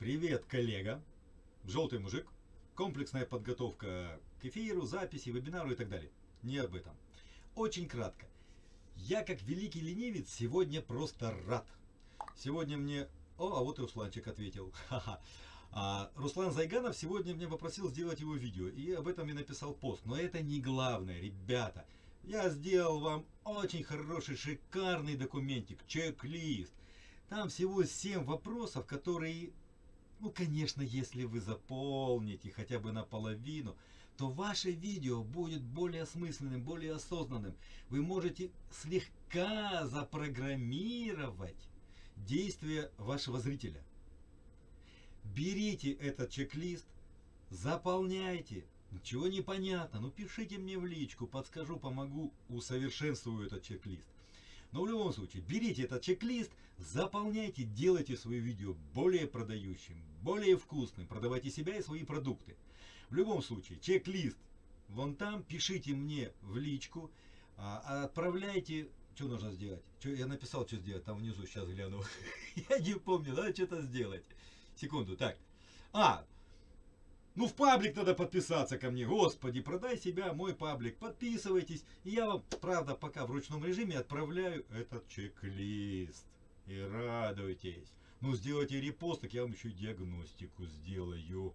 Привет, коллега. Желтый мужик. Комплексная подготовка к эфиру, записи, вебинару и так далее. Не об этом. Очень кратко. Я, как великий ленивец, сегодня просто рад. Сегодня мне... О, а вот и Русланчик ответил. Ха-ха. А, Руслан Зайганов сегодня мне попросил сделать его видео, и об этом я написал пост. Но это не главное, ребята. Я сделал вам очень хороший, шикарный документик, чек-лист. Там всего 7 вопросов, которые, ну, конечно, если вы заполните хотя бы наполовину, то ваше видео будет более осмысленным, более осознанным. Вы можете слегка запрограммировать действия вашего зрителя. Берите этот чек-лист, заполняйте, Ничего не понятно, ну пишите мне в личку, подскажу, помогу, усовершенствую этот чек-лист. Но в любом случае, берите этот чек-лист, заполняйте, делайте свое видео более продающим, более вкусным, продавайте себя и свои продукты. В любом случае, чек-лист вон там, пишите мне в личку, а, отправляйте, что нужно сделать? Что, я написал, что сделать, там внизу, сейчас гляну. я не помню, надо что-то сделать. Секунду, так. А, ну, в паблик надо подписаться ко мне. Господи, продай себя, мой паблик. Подписывайтесь. И я вам, правда, пока в ручном режиме отправляю этот чек-лист. И радуйтесь. Ну, сделайте репост, так я вам еще диагностику сделаю.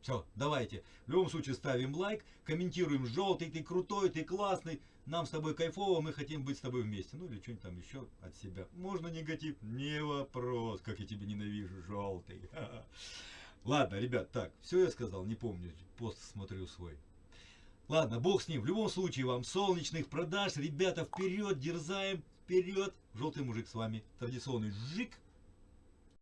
Все, давайте. В любом случае ставим лайк, комментируем желтый, ты крутой, ты классный. Нам с тобой кайфово, мы хотим быть с тобой вместе. Ну или что-нибудь там еще от себя. Можно негатив? Не вопрос, как я тебя ненавижу, желтый. Ладно, ребят, так, все я сказал, не помню, пост смотрю свой. Ладно, бог с ним. В любом случае, вам солнечных продаж. Ребята, вперед, дерзаем, вперед. Желтый мужик с вами. Традиционный жик.